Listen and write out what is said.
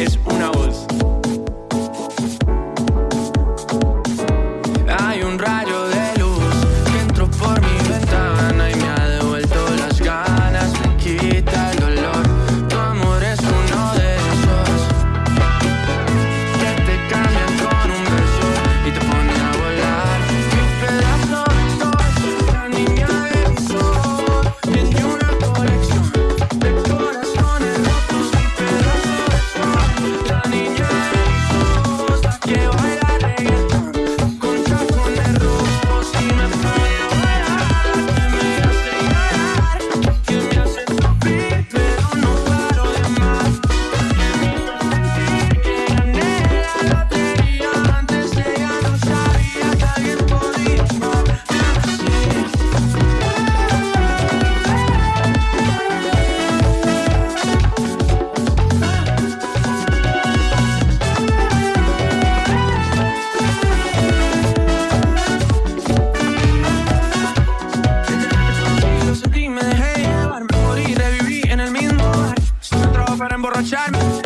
es una voz. Emborracharme.